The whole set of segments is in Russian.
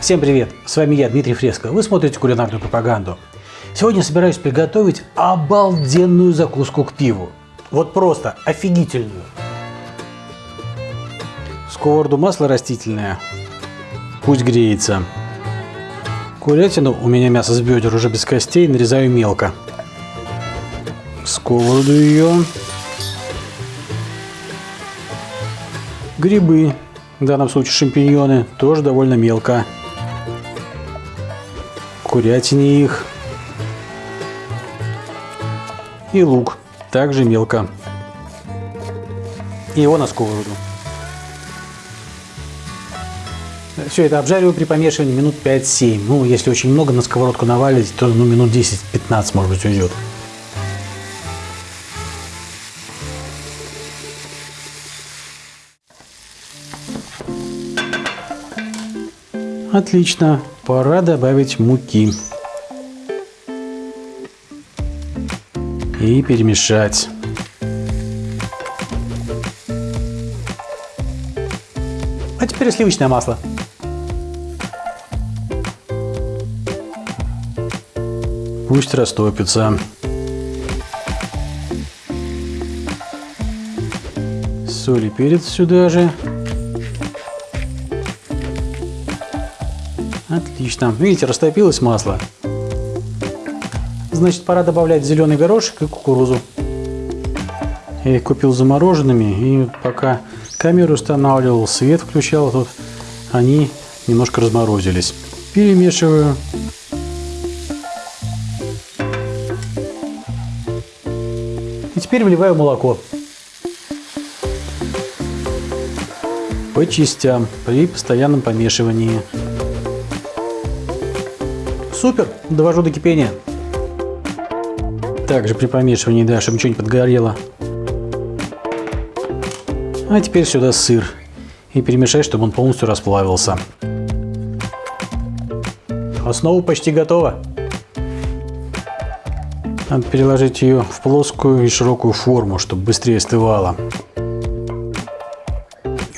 Всем привет! С вами я, Дмитрий Фреско. Вы смотрите кулинарную пропаганду. Сегодня собираюсь приготовить обалденную закуску к пиву. Вот просто офигительную. Сковороду масло растительное. Пусть греется. Курятину, у меня мясо с бедер уже без костей, нарезаю мелко. Сковороду ее. Грибы, в данном случае шампиньоны, тоже довольно мелко. Курятине их. И лук, также мелко. И его на сковороду. Все это обжариваю при помешивании минут 5-7. Ну, если очень много на сковородку навалить, то ну, минут 10-15, может быть, уйдет. Отлично, пора добавить муки. И перемешать. А теперь сливочное масло. Пусть растопится. Соль и перец сюда же. Отлично. Видите, растопилось масло. Значит, пора добавлять зеленый горошек и кукурузу. Я их купил замороженными, и пока камеру устанавливал, свет включал тут, они немножко разморозились. Перемешиваю. И теперь вливаю молоко. По частям, при постоянном помешивании. Супер, довожу до кипения. Также при помешивании, да, чтобы ничего не подгорело. А теперь сюда сыр. И перемешать, чтобы он полностью расплавился. Основа почти готова. Надо переложить ее в плоскую и широкую форму, чтобы быстрее остывала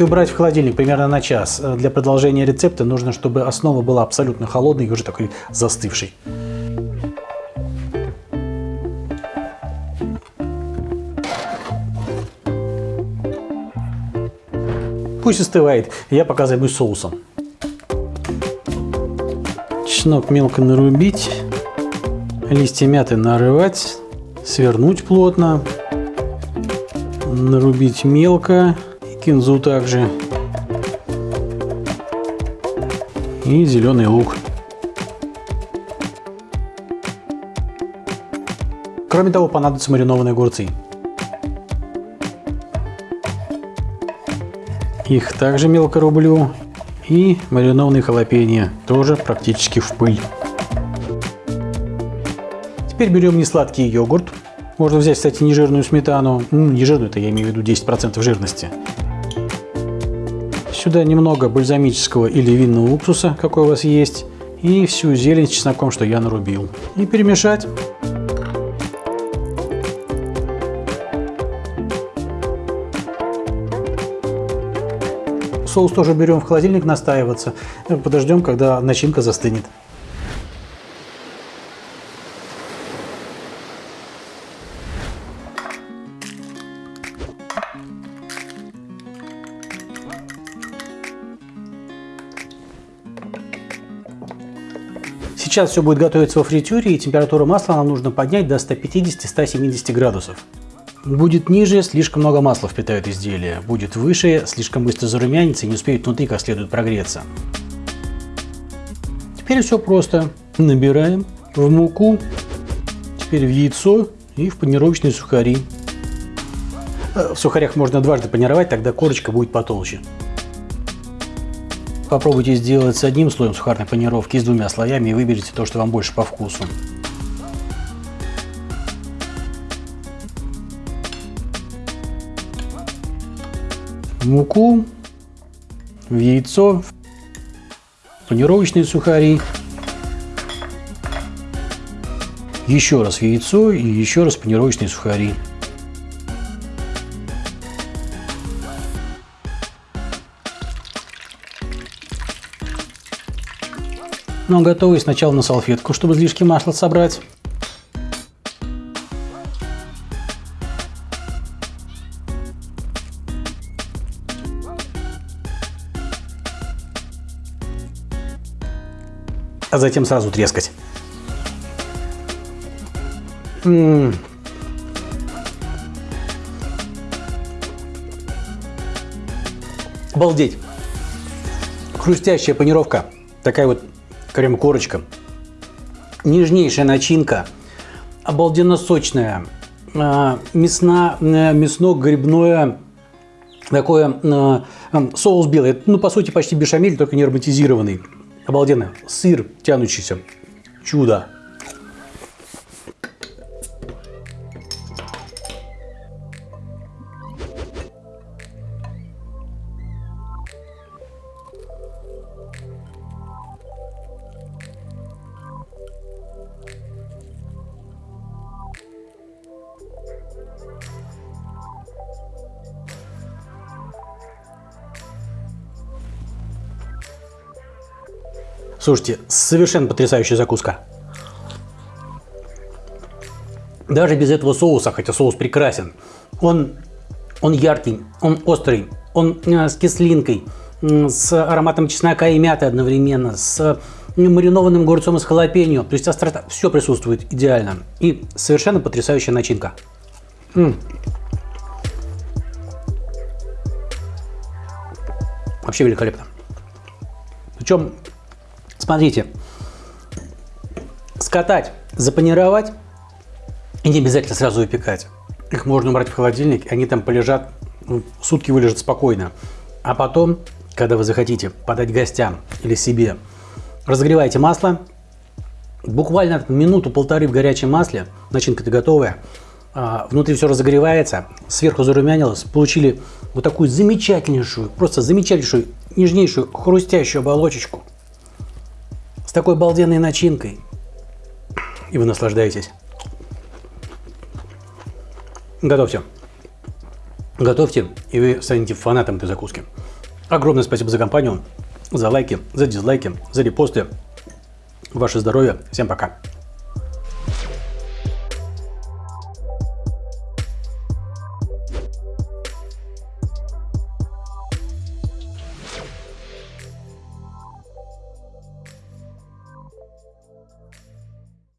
и убрать в холодильник примерно на час. Для продолжения рецепта нужно, чтобы основа была абсолютно холодной и уже такой застывшей. Пусть остывает, я пока займусь соусом. Чеснок мелко нарубить, листья мяты нарывать, свернуть плотно, нарубить мелко кинзу также. И зеленый лук. Кроме того, понадобятся маринованные огурцы. Их также мелко рублю. И маринованные халапеньо, тоже практически в пыль. Теперь берем несладкий йогурт. Можно взять, кстати, нежирную сметану. Ну, нежирную, это я имею в виду 10% жирности. Сюда немного бальзамического или винного уксуса, какой у вас есть. И всю зелень с чесноком, что я нарубил. И перемешать. Соус тоже берем в холодильник настаиваться. Подождем, когда начинка застынет. Сейчас все будет готовиться во фритюре, и температуру масла нам нужно поднять до 150-170 градусов. Будет ниже, слишком много масла впитает изделие. Будет выше, слишком быстро зарумянится и не успеет внутри как следует прогреться. Теперь все просто. Набираем в муку, теперь в яйцо и в панировочные сухари. Э, в сухарях можно дважды панировать, тогда корочка будет потолще. Попробуйте сделать с одним слоем сухарной панировки и с двумя слоями и выберите то, что вам больше по вкусу. муку, в яйцо, панировочные сухари, еще раз в яйцо и еще раз панировочные сухари. Но готовый сначала на салфетку, чтобы излишки масла собрать. а затем сразу трескать. М -м -м. Обалдеть! Хрустящая панировка, такая вот крем-корочка, нежнейшая начинка, обалденно сочная, а, э, мясно-грибное такое э, соус белый, ну по сути почти бешамель, только не ароматизированный. Обалденно. Сыр тянущийся. Чудо. Слушайте, совершенно потрясающая закуска. Даже без этого соуса, хотя соус прекрасен, он, он яркий, он острый, он э, с кислинкой, с ароматом чеснока и мяты одновременно, с маринованным огурцом из халапеньо. То есть острота, все присутствует идеально. И совершенно потрясающая начинка. М -м. Вообще великолепно. Причем Смотрите, скатать, запанировать и не обязательно сразу выпекать. Их можно убрать в холодильник, и они там полежат, ну, сутки вылежат спокойно. А потом, когда вы захотите подать гостям или себе, разогревайте масло, буквально минуту-полторы в горячем масле, начинка-то готовая, а, внутри все разогревается, сверху зарумянилось, получили вот такую замечательнейшую, просто замечательнейшую, нежнейшую, хрустящую оболочечку с такой балденной начинкой. И вы наслаждаетесь. Готовьте. Готовьте, и вы станете фанатом этой закуски. Огромное спасибо за компанию, за лайки, за дизлайки, за репосты. Ваше здоровье. Всем пока.